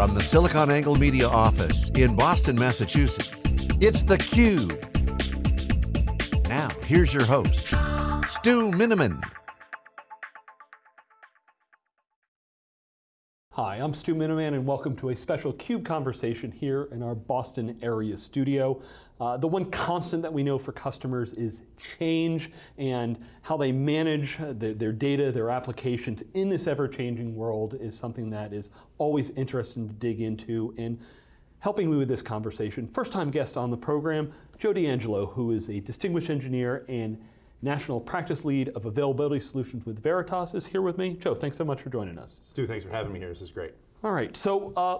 From the SiliconANGLE Media office in Boston, Massachusetts, it's theCUBE. Now, here's your host, Stu Miniman. Hi, I'm Stu Miniman and welcome to a special CUBE conversation here in our Boston area studio. Uh, the one constant that we know for customers is change and how they manage their, their data, their applications in this ever-changing world is something that is always interesting to dig into. And helping me with this conversation, first time guest on the program, Joe D'Angelo, who is a distinguished engineer and National Practice Lead of Availability Solutions with Veritas is here with me. Joe, thanks so much for joining us. Stu, thanks for having me here. This is great. All right, so uh,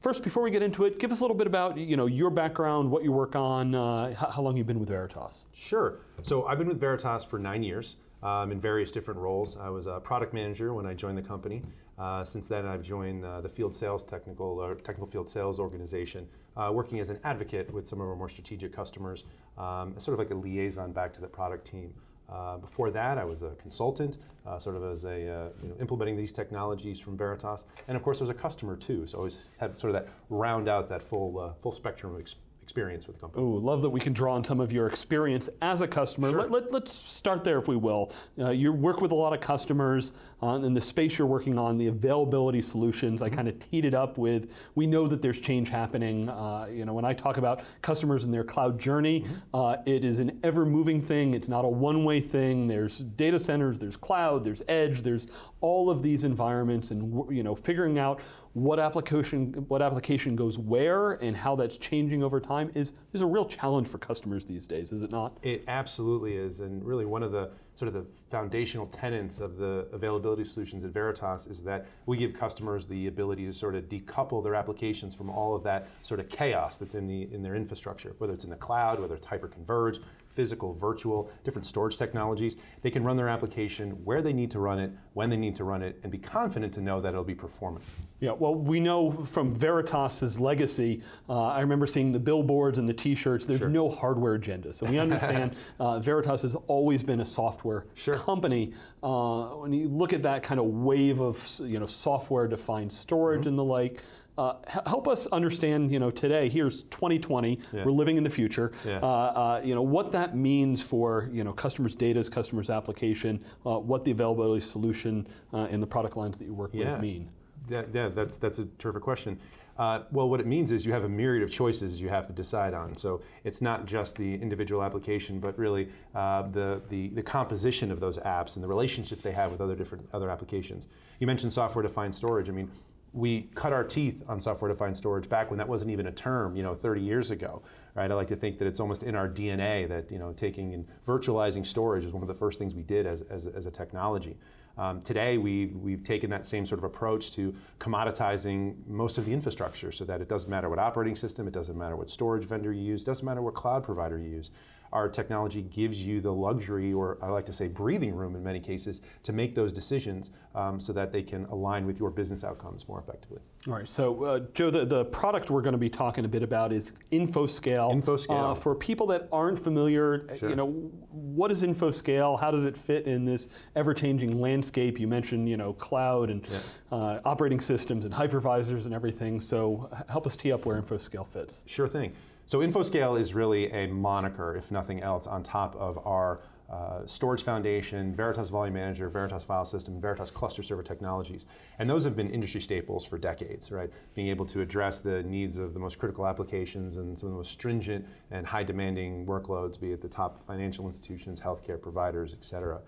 First, before we get into it, give us a little bit about you know, your background, what you work on, uh, how, long you've been with Veritas. Sure. So I've been with Veritas for nine years um, in various different roles. I was a product manager when I joined the company. Uh, since then, I've joined uh, the field sales technical or technical field sales organization, uh, working as an advocate with some of our more strategic customers, um, sort of like a liaison back to the product team. Uh, before that, I was a consultant, uh, sort of as a, uh, you know, implementing these technologies from Veritas. And of course, I was a customer too, so I always had sort of that round out that full, uh, full spectrum of experience experience with the company. Ooh, love that we can draw on some of your experience as a customer. Sure. Let, us let, start there if we will. Uh, you work with a lot of customers uh, in the space you're working on, the availability solutions. Mm -hmm. I kind of teed it up with, we know that there's change happening. Uh, you know, when I talk about customers and their cloud journey, mm -hmm. it is an ever moving thing. It's not a one way thing. There's data centers, there's cloud, there's edge, there's all of these environments and you know, figuring out what application, what application goes where and how that's changing over time is, is a real challenge for customers these days, is it not? It absolutely is, and really one of the sort of the foundational tenets of the availability solutions at Veritas is that we give customers the ability to sort of decouple their applications from all of that sort of chaos that's in, the, in their infrastructure, whether it's in the cloud, whether it's hyper-converged, physical, virtual, different storage technologies. They can run their application where they need to run it, when they need to run it, and be confident to know that it'll be performant. Yeah, well, we know from Veritas's legacy, uh, I remember seeing the billboards and the t-shirts, there's sure. no hardware agenda. So we understand uh, Veritas has always been a software sure. company. Uh, when you look at that kind of wave of you know, software-defined storage mm -hmm. and the like, uh, help us understand, you know, today, here's 2020, yeah. we're living in the future, yeah. uh, uh, you know, what that means for, you know, customers' data, customers' application, uh, what the availability solution uh, and the product lines that you work yeah. with mean. Yeah, yeah, that's, that's a terrific question. Uh, well, what it means is you have a myriad of choices you have to decide on. So it's not just the individual application, but really uh, the, the, the, composition of those apps and the relationship they have with other different other applications. You mentioned software-defined storage. I mean, we cut our teeth on software-defined storage back when that wasn't even a term, you know, 30 years ago, right? I like to think that it's almost in our DNA that, you know, taking and virtualizing storage is one of the first things we did as, as, as a technology. Um, today, we've, we've taken that same sort of approach to commoditizing most of the infrastructure so that it doesn't matter what operating system, it doesn't matter what storage vendor you use, doesn't matter what cloud provider you use our technology gives you the luxury, or I like to say breathing room in many cases, to make those decisions um, so that they can align with your business outcomes more effectively. All right, so uh, Joe, the, the product we're going to be talking a bit about is InfoScale. InfoScale. Uh, for people that aren't familiar, sure. you know, what is InfoScale? How does it fit in this ever-changing landscape? You mentioned, you know, cloud and yeah. uh, operating systems and hypervisors and everything, so help us tee up where InfoScale fits. Sure thing. So InfoScale is really a moniker, if nothing else, on top of our uh, storage foundation, Veritas Volume Manager, Veritas File System, Veritas Cluster Server Technologies. And those have been industry staples for decades, right? Being able to address the needs of the most critical applications and some of the most stringent and high demanding workloads, be it the top financial institutions, healthcare providers, et cetera.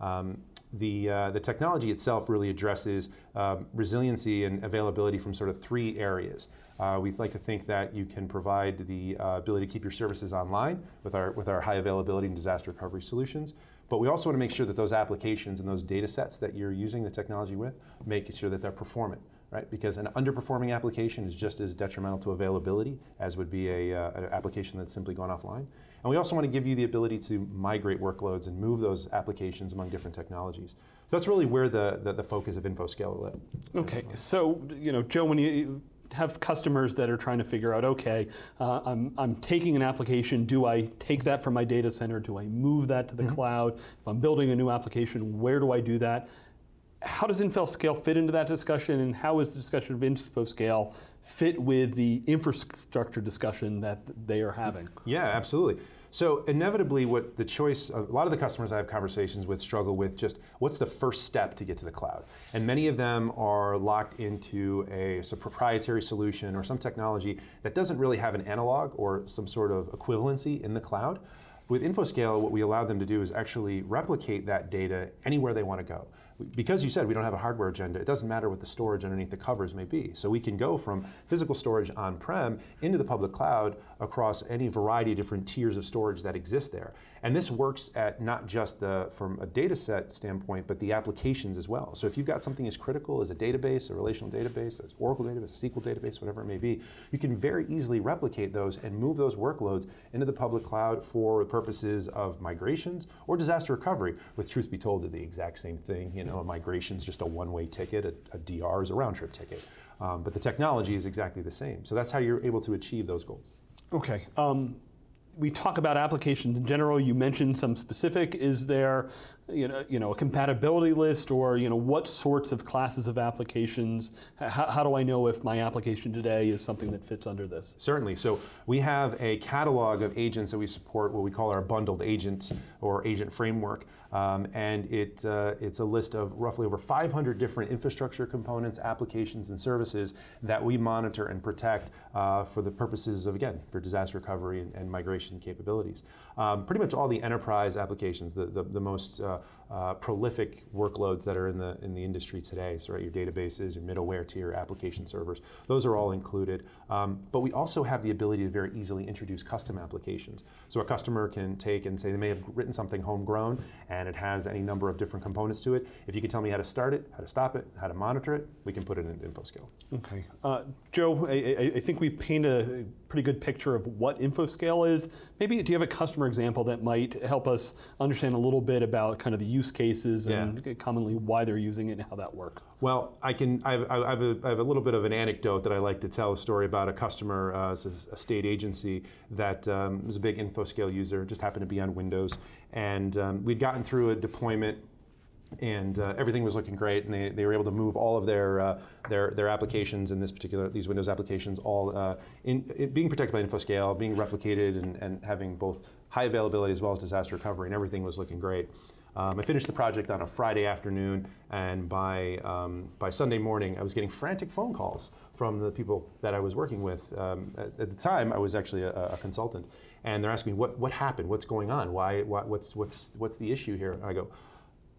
Um, the, uh, the technology itself really addresses uh, resiliency and availability from sort of three areas. Uh, we'd like to think that you can provide the uh, ability to keep your services online with our, with our high availability and disaster recovery solutions. But we also want to make sure that those applications and those data sets that you're using the technology with, make sure that they're performant right? Because an underperforming application is just as detrimental to availability as would be a, uh, an application that's simply gone offline. And we also want to give you the ability to migrate workloads and move those applications among different technologies. So that's really where the, the, the focus of InfoScale led. Okay, so, you know, Joe, when you have customers that are trying to figure out, okay, uh, I'm, I'm taking an application, do I take that from my data center, do I move that to the mm -hmm. cloud? If I'm building a new application, where do I do that? How does InfoScale fit into that discussion, and how is the discussion of InfoScale fit with the infrastructure discussion that they are having? Yeah, absolutely. So inevitably, what the choice, a lot of the customers I have conversations with struggle with just what's the first step to get to the cloud? And many of them are locked into a, a proprietary solution or some technology that doesn't really have an analog or some sort of equivalency in the cloud. With InfoScale, what we allow them to do is actually replicate that data anywhere they want to go. Because you said we don't have a hardware agenda, it doesn't matter what the storage underneath the covers may be. So we can go from physical storage on-prem into the public cloud across any variety of different tiers of storage that exist there. And this works at not just the, from a data set standpoint, but the applications as well. So if you've got something as critical as a database, a relational database, an Oracle database, a SQL database, whatever it may be, you can very easily replicate those and move those workloads into the public cloud for purposes of migrations or disaster recovery, with truth be told, it's the exact same thing. You know, a migration is just a one-way ticket, a, a, DR is a round-trip ticket. Um, but the technology is exactly the same. So that's how you're able to achieve those goals. Okay. Um, we talk about applications in general. You mentioned some specific. Is there, you know, you know, a compatibility list, or you know, what sorts of classes of applications? How, how, do I know if my application today is something that fits under this? Certainly. So we have a catalog of agents that we support, what we call our bundled agents or agent framework, um, and it uh, it's a list of roughly over 500 different infrastructure components, applications, and services that we monitor and protect uh, for the purposes of again for disaster recovery and, and migration capabilities. Um, pretty much all the enterprise applications, the, the, the most uh, uh, prolific workloads that are in the, in the industry today, so right, your databases, your middleware tier, application servers, those are all included. Um, but we also have the ability to very easily introduce custom applications. So a customer can take and say they may have written something homegrown and it has any number of different components to it. If you can tell me how to start it, how to stop it, how to monitor it, we can put it in InfoScale. Okay. Uh, Joe, I, I, think we've painted a pretty good picture of what InfoScale is. Maybe do you have a customer example that might help us understand a little bit about kind of the use cases yeah. and commonly why they're using it and how that works? Well, I can. I have, I have, a, I have a little bit of an anecdote that I like to tell a story about a customer, uh, a state agency that um, was a big InfoScale user, just happened to be on Windows, and um, we'd gotten through a deployment and uh, everything was looking great, and they, they were able to move all of their uh, their their applications in this particular these Windows applications all uh, in, in, being protected by InfoScale, being replicated, and, and having both high availability as well as disaster recovery, and everything was looking great. Um, I finished the project on a Friday afternoon, and by, um, by Sunday morning, I was getting frantic phone calls from the people that I was working with. Um, at, at, the time, I was actually a, a, consultant, and they're asking me, what, what happened? What's going on? Why, why, what's, what's, what's the issue here? And I go,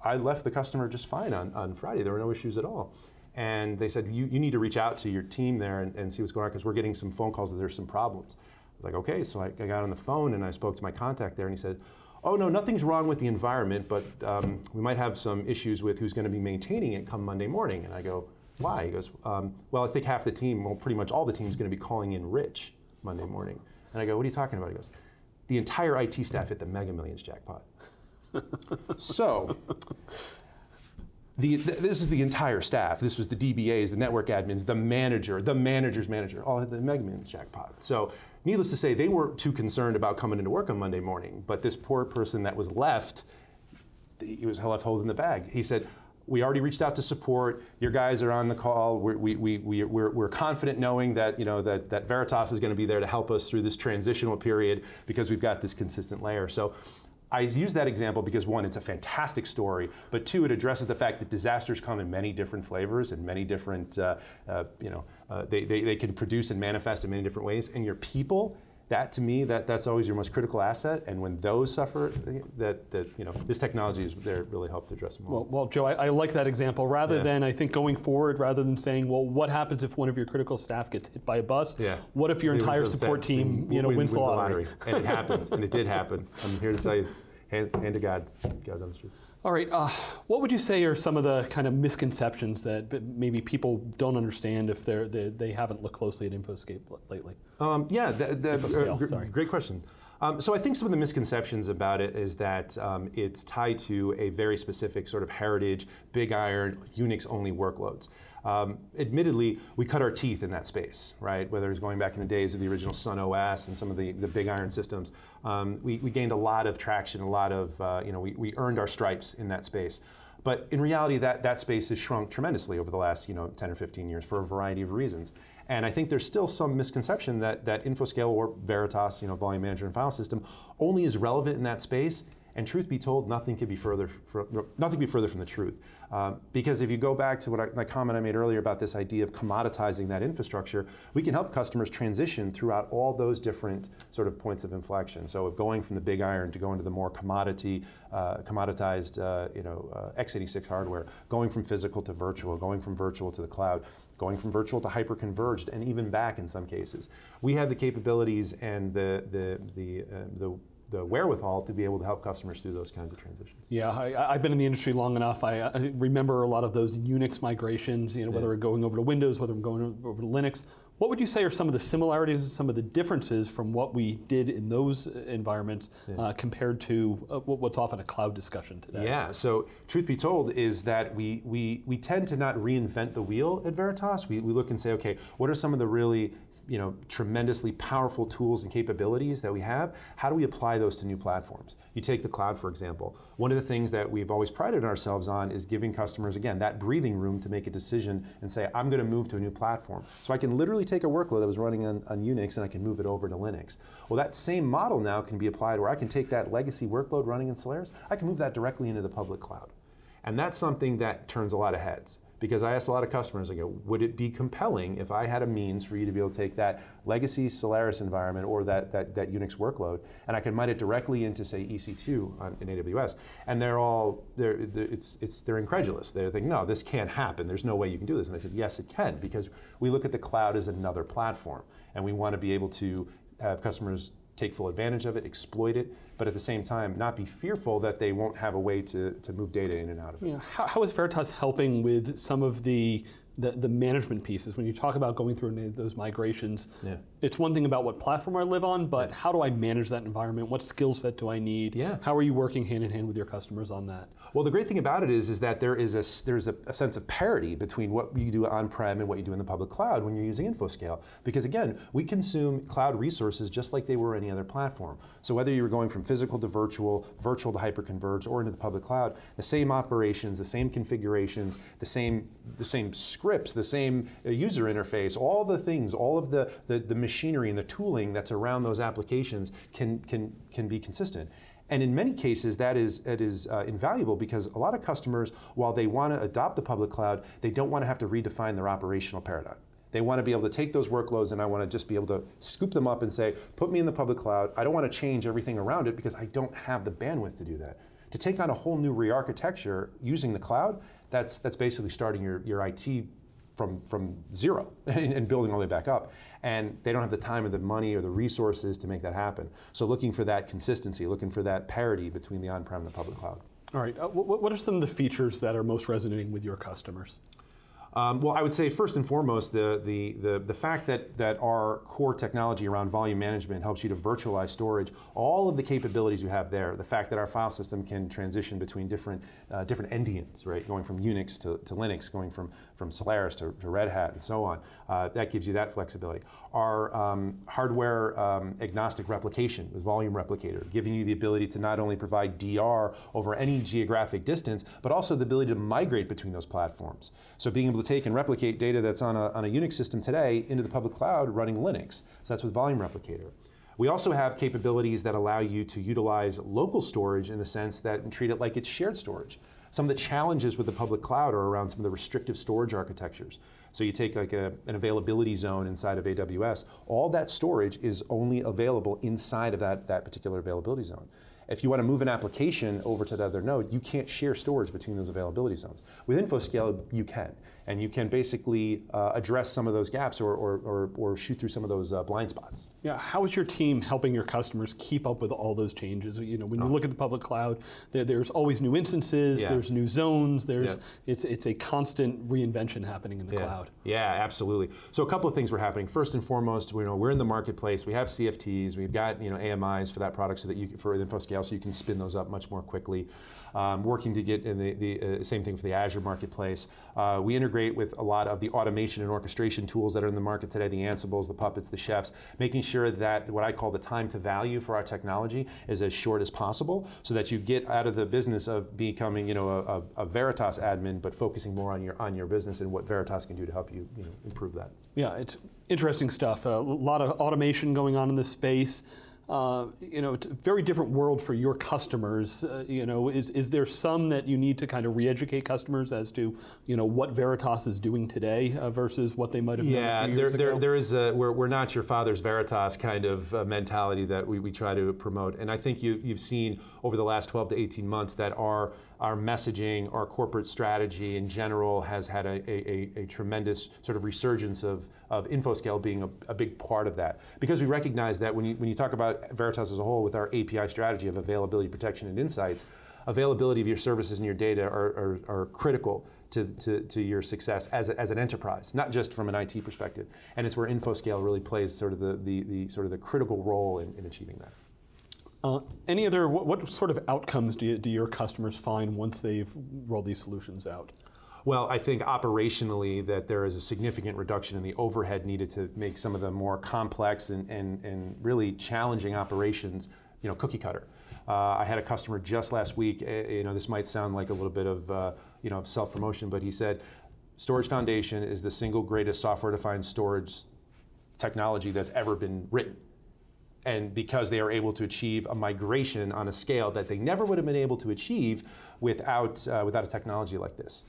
I left the customer just fine on, on Friday. There were no issues at all. And they said, you, you need to reach out to your team there and, and see what's going on because we're getting some phone calls that there's some problems. I was like, okay. So I, I got on the phone and I spoke to my contact there and he said, oh no, nothing's wrong with the environment, but um, we might have some issues with who's going to be maintaining it come Monday morning. And I go, why? He goes, um, well, I think half the team, well, pretty much all the team is going to be calling in rich Monday morning. And I go, what are you talking about? He goes, the entire IT staff hit the Mega Millions jackpot. so, the, this is the entire staff. This was the DBAs, the network admins, the manager, the manager's manager, all had the Mega Millions jackpot. So Needless to say, they weren't too concerned about coming into work on Monday morning, but this poor person that was left, he was left holding the bag. He said, we already reached out to support. Your guys are on the call. We're, we, we, we, we're, we're confident knowing that, you know, that, that Veritas is going to be there to help us through this transitional period because we've got this consistent layer. So I use that example because one, it's a fantastic story, but two, it addresses the fact that disasters come in many different flavors and many different, uh, uh, you know, uh, they, they, they can produce and manifest in many different ways. And your people, that to me, that, that's always your most critical asset. And when those suffer, that, that you know, this technology is there really help to address them all. Well, well Joe, I, I like that example. Rather yeah. than, I think, going forward, rather than saying, well, what happens if one of your critical staff gets hit by a bus? Yeah. What if your they entire support team, you know, wins, wins the lottery? and it happens, and it did happen. I'm here to tell you, hand, hand to God, God's on the truth. All right, uh, what would you say are some of the kind of misconceptions that maybe people don't understand if they're, they have not looked closely at InfoScale lately? Um, yeah, the, the, uh, gr great question. Um, so I think some of the misconceptions about it is that um, it's tied to a very specific sort of heritage, big iron, Unix-only workloads. Um, admittedly, we cut our teeth in that space, right? Whether it's going back in the days of the original Sun OS and some of the, the big iron systems, um, we, we, gained a lot of traction, a lot of, uh, you know, we, we earned our stripes in that space. But in reality, that, that space has shrunk tremendously over the last you know, 10 or 15 years for a variety of reasons. And I think there's still some misconception that, that InfoScale or Veritas, you know, Volume Manager and File System, only is relevant in that space and truth be told, nothing could be further from, nothing be further from the truth. Um, because if you go back to what I, my comment I made earlier about this idea of commoditizing that infrastructure, we can help customers transition throughout all those different sort of points of inflection. So, if going from the big iron to going to the more commodity, uh, commoditized, uh, you know, uh, x86 hardware, going from physical to virtual, going from virtual to the cloud, going from virtual to hyper-converged, and even back in some cases, we have the capabilities and the the the uh, the the wherewithal to be able to help customers through those kinds of transitions. Yeah, I, have been in the industry long enough. I, I, remember a lot of those Unix migrations, you know, whether yeah. We're going over to Windows, whether I'm going over to Linux. What would you say are some of the similarities and some of the differences from what we did in those environments yeah. uh, compared to uh, what's often a cloud discussion today? Yeah, so truth be told is that we, we, we tend to not reinvent the wheel at Veritas. We, we look and say, okay, what are some of the really you know, tremendously powerful tools and capabilities that we have, how do we apply those to new platforms? You take the cloud, for example. One of the things that we've always prided ourselves on is giving customers, again, that breathing room to make a decision and say, I'm going to move to a new platform. So I can literally take a workload that was running on, on Unix and I can move it over to Linux. Well, that same model now can be applied where I can take that legacy workload running in Solaris, I can move that directly into the public cloud. And that's something that turns a lot of heads because I asked a lot of customers, I go, would it be compelling if I had a means for you to be able to take that legacy Solaris environment or that, that, that Unix workload and I can mine it directly into say EC2 on, in AWS and they're all, they're, they're, it's, it's, they're incredulous. They're thinking, no, this can't happen. There's no way you can do this. And I said, yes, it can because we look at the cloud as another platform and we want to be able to have customers take full advantage of it, exploit it, but at the same time, not be fearful that they won't have a way to, to move data in and out of it. You know, how, how is Veritas helping with some of the the, the management pieces, when you talk about going through those migrations, yeah. It's one thing about what platform I live on, but how do I manage that environment? What skill set do I need? Yeah. How are you working hand in hand with your customers on that? Well, the great thing about it is, is that there is a, there's a, a sense of parity between what you do on-prem and what you do in the public cloud when you're using InfoScale. Because again, we consume cloud resources just like they were any other platform. So whether you're going from physical to virtual, virtual to hyperconverged, or into the public cloud, the same operations, the same configurations, the same, the same scripts, the same uh, user interface, all the things, all of the, the, the machinery and the tooling that's around those applications can, can, can be consistent. And in many cases, that is, it is uh, invaluable because a lot of customers, while they want to adopt the public cloud, they don't want to have to redefine their operational paradigm. They want to be able to take those workloads and I want to just be able to scoop them up and say, put me in the public cloud. I don't want to change everything around it because I don't have the bandwidth to do that. To take on a whole new re-architecture using the cloud, that's, that's basically starting your, your IT from, from zero and, building all the way back up. And they don't have the time or the money or the resources to make that happen. So looking for that consistency, looking for that parity between the on-prem and the public cloud. All right, uh, what, what are some of the features that are most resonating with your customers? Um, well, I would say first and foremost, the, the, the, the, fact that, that our core technology around volume management helps you to virtualize storage, all of the capabilities you have there, the fact that our file system can transition between different, uh, different endians, right, going from Unix to, to Linux, going from, from Solaris to, to Red Hat and so on, uh, that gives you that flexibility. Our um, hardware um, agnostic replication with Volume Replicator, giving you the ability to not only provide DR over any geographic distance, but also the ability to migrate between those platforms. So being able to take and replicate data that's on a, on a Unix system today into the public cloud running Linux. So that's with Volume Replicator. We also have capabilities that allow you to utilize local storage in the sense that treat it like it's shared storage. Some of the challenges with the public cloud are around some of the restrictive storage architectures. So you take like a, an availability zone inside of AWS, all that storage is only available inside of that, that particular availability zone. If you want to move an application over to the other node, you can't share storage between those availability zones. With InfoScale, you can. And you can basically uh, address some of those gaps or, or, or, or shoot through some of those uh, blind spots. Yeah, how is your team helping your customers keep up with all those changes? You know, when you oh. look at the public cloud, there, there's always new instances, yeah. there's new zones, there's, yeah. it's, it's a constant reinvention happening in the yeah. cloud. Yeah, absolutely. So a couple of things were happening. First and foremost, you know, we're in the marketplace, we have CFTs, we've got you know, AMIs for that product so that you, for InfoScale So you can spin those up much more quickly. Um, working to get in the, the uh, same thing for the Azure marketplace. Uh, we integrate with a lot of the automation and orchestration tools that are in the market today, the Ansibles, the Puppets, the Chefs, making sure that what I call the time to value for our technology is as short as possible so that you get out of the business of becoming you know, a, a, a Veritas admin but focusing more on your, on your business and what Veritas can do to help you, you know, improve that. Yeah, it's interesting stuff. A lot of automation going on in this space. Uh, you know, it's a very different world for your customers. Uh, you know, is, is there some that you need to kind of re-educate customers as to, you know, what Veritas is doing today uh, versus what they might have yeah, done a few there, years there, ago? there is a, we're, we're not your father's Veritas kind of uh, mentality that we, we try to promote. And I think you, you've seen over the last 12 to 18 months that our, our messaging, our corporate strategy in general has had a, a, a, tremendous sort of resurgence of, of InfoScale being a, a big part of that. Because we recognize that when you, when you talk about Veritas as a whole with our API strategy of availability, protection, and insights, availability of your services and your data are, are, are critical to, to, to, your success as, a, as an enterprise, not just from an IT perspective. And it's where InfoScale really plays sort of the, the, the sort of the critical role in, in achieving that. Uh, any other, what, what, sort of outcomes do, you, do your customers find once they've rolled these solutions out? Well, I think operationally that there is a significant reduction in the overhead needed to make some of the more complex and, and, and really challenging operations, you know, cookie cutter. Uh, I had a customer just last week, uh, you know, this might sound like a little bit of, uh, you know, self-promotion, but he said, Storage Foundation is the single greatest software-defined storage technology that's ever been written and because they are able to achieve a migration on a scale that they never would have been able to achieve without, uh, without a technology like this.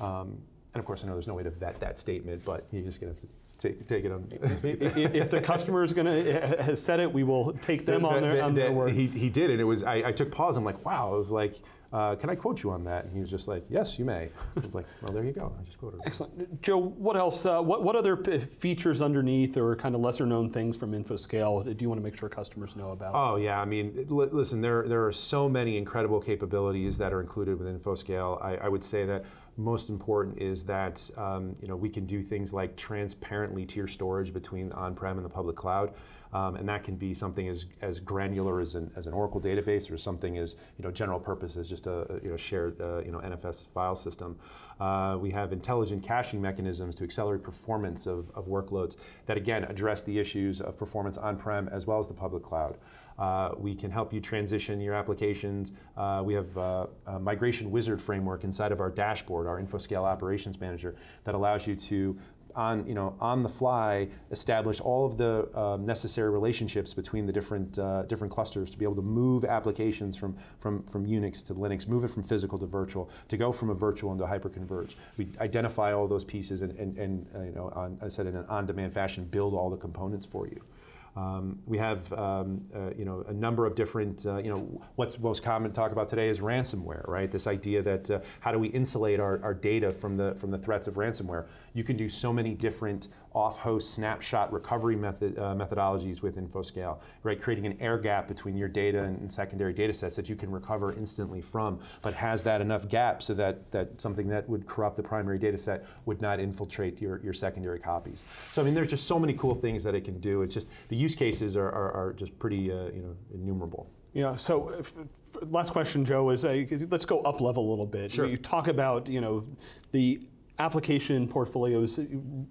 Um, and of course, I know there's no way to vet that statement, but you're just going to have to take, take it on. if, the customer is going to has said it, we will take them on their, on their word. He, he did, and it was. I, I took pause. I'm like, wow. I was like, uh, can I quote you on that? And he was just like, yes, you may. I was like, well, there you go. I just quoted. Him. Excellent, Joe. What else? Uh, what what other features underneath, or kind of lesser known things from InfoScale, do you want to make sure customers know about? Oh yeah, I mean, listen, there there are so many incredible capabilities that are included with InfoScale. I, I would say that most important is that um, you know we can do things like transparently tier storage between on-prem and the public cloud, um, and that can be something as, as granular as an, as an Oracle database or something as you know general purpose as just a, you know shared uh, you know NFS file system. Uh, we have intelligent caching mechanisms to accelerate performance of, of workloads that again address the issues of performance on-prem as well as the public cloud. Uh, we can help you transition your applications. Uh, we have uh, a migration wizard framework inside of our dashboard, our InfoScale Operations Manager, that allows you to on, you know, on the fly, establish all of the um, necessary relationships between the different, uh, different clusters to be able to move applications from, from, from Unix to Linux, move it from physical to virtual, to go from a virtual into hyperconverged. We identify all those pieces and, and, and uh, you know, on, I said in an on-demand fashion, build all the components for you. Um, we have um, uh, you know a number of different uh, you know what's most common to talk about today is ransomware, right? This idea that uh, how do we insulate our, our data from the from the threats of ransomware? You can do so many different off-host snapshot recovery method uh, methodologies with InfoScale, right? Creating an air gap between your data and, and secondary data sets that you can recover instantly from, but has that enough gap so that that something that would corrupt the primary data set would not infiltrate your your secondary copies. So I mean, there's just so many cool things that it can do. It's just the use cases are, are, are just pretty uh, you know, innumerable. Yeah, so if, last question, Joe, is uh, let's go up level a little bit. Sure. You talk about you know, the application portfolios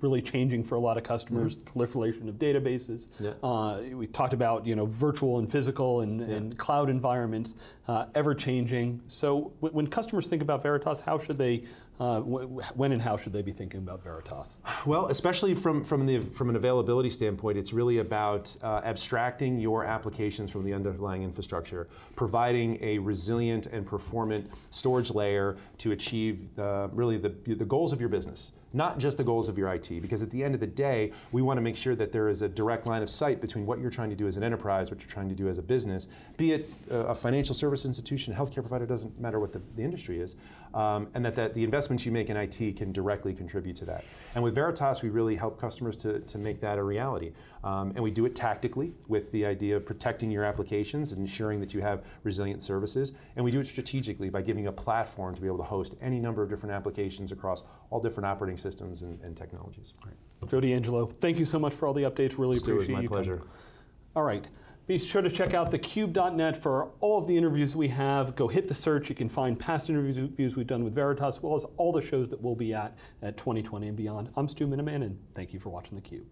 really changing for a lot of customers, mm -hmm. proliferation of databases. Yeah. Uh, we talked about you know, virtual and physical and, yeah. and cloud environments, uh, ever changing. So when customers think about Veritas, how should they uh, when and how should they be thinking about Veritas? Well, especially from, from, the, from an availability standpoint, it's really about uh, abstracting your applications from the underlying infrastructure, providing a resilient and performant storage layer to achieve uh, really the, the goals of your business not just the goals of your IT, because at the end of the day, we want to make sure that there is a direct line of sight between what you're trying to do as an enterprise, what you're trying to do as a business, be it a financial service institution, healthcare provider, doesn't matter what the, the industry is, um, and that, that the investments you make in IT can directly contribute to that. And with Veritas, we really help customers to, to make that a reality. Um, and we do it tactically with the idea of protecting your applications and ensuring that you have resilient services. And we do it strategically by giving a platform to be able to host any number of different applications across all different operating systems and, and technologies. Right. Joe D'Angelo, thank you so much for all the updates. Really Stuart, appreciate my you. pleasure. Coming. All right. Be sure to check out thecube.net for all of the interviews we have. Go hit the search. You can find past interviews we've done with Veritas, as well as all the shows that we'll be at at 2020 and beyond. I'm Stu Miniman, and thank you for watching theCUBE.